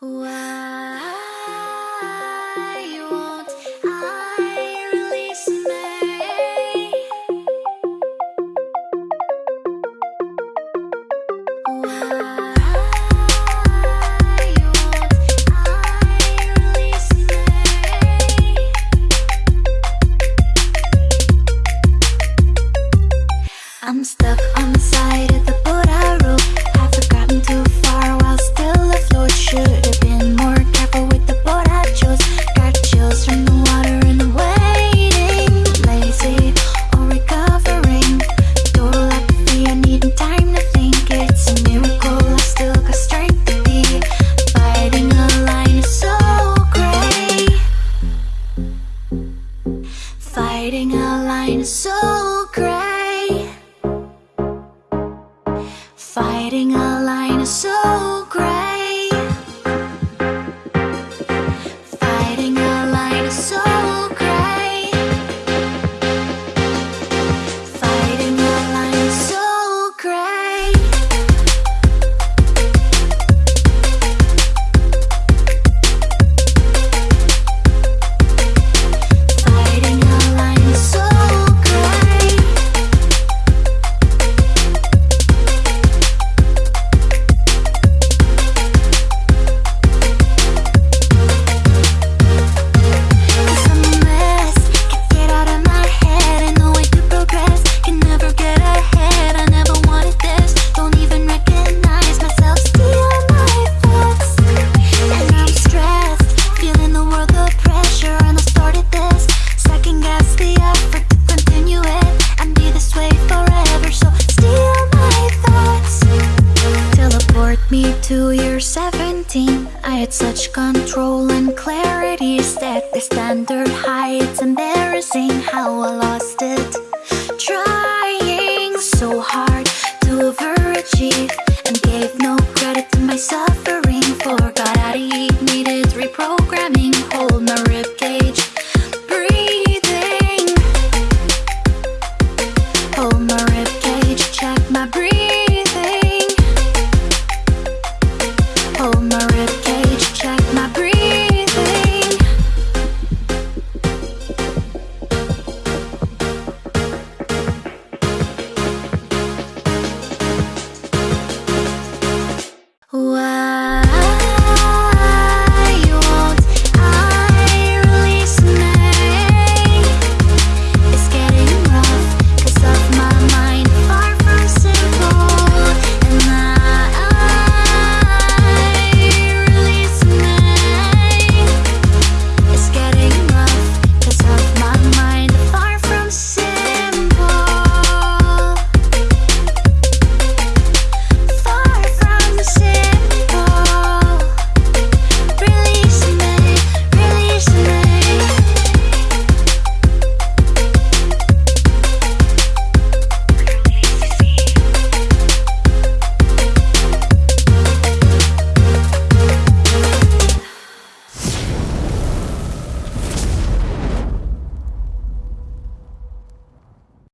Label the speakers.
Speaker 1: Wow. I'm stuck on the side of the everything I Took me to year 17 I had such control and clarity Set the standard high It's embarrassing how I lost it. Trying so hard to overachieve.